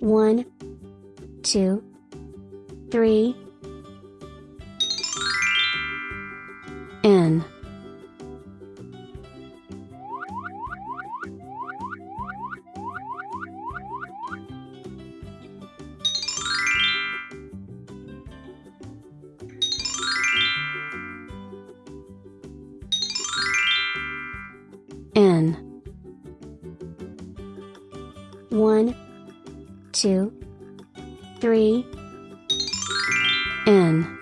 One, two, three. N. N. One, two, three, in.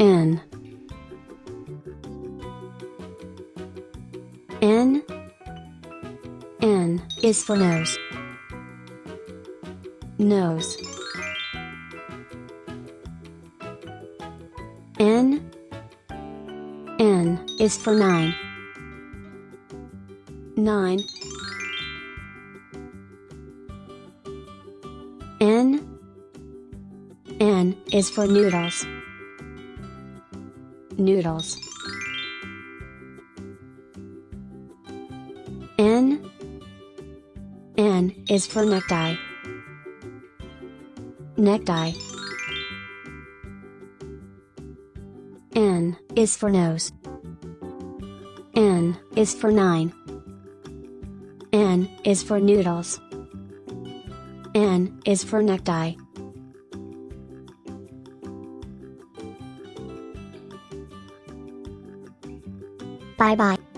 in in in is for nose. Nose. In 1 is for 9. 9 N N is for noodles. Noodles. N N is for necktie. Necktie. N is for nose. N is for 9. N is for noodles. N is for necktie. Bye bye.